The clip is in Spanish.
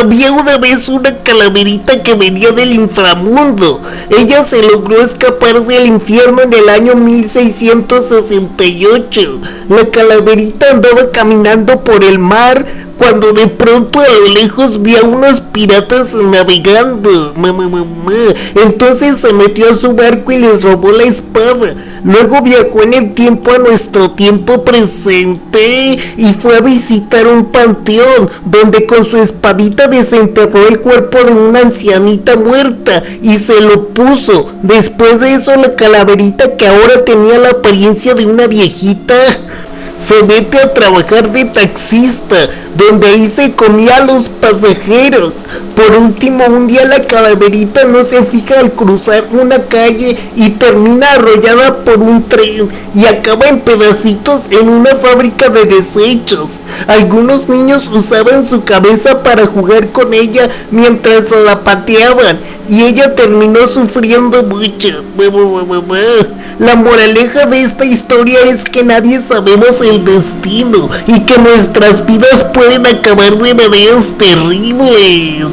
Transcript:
Había una vez una calaverita que venía del inframundo. Ella se logró escapar del infierno en el año 1668. La calaverita andaba caminando por el mar cuando de pronto a lo lejos vio a unos piratas navegando. Entonces se metió a su barco y les robó la espada. Luego viajó en el tiempo a nuestro tiempo presente y fue a visitar un panteón donde con su espadita desenterró el cuerpo de una ancianita muerta y se lo puso. Después de eso la calaverita que ahora tenía la apariencia de una viejita se mete a trabajar de taxista, donde ahí se comía a los pasajeros. Por último, un día la calaverita no se fija al cruzar una calle y termina arrollada por un tren y acaba en pedacitos en una fábrica de desechos. Algunos niños usaban su cabeza para jugar con ella mientras la pateaban y ella terminó sufriendo mucho. La moraleja de esta historia es que nadie sabemos el destino y que nuestras vidas pueden acabar de maneras terribles.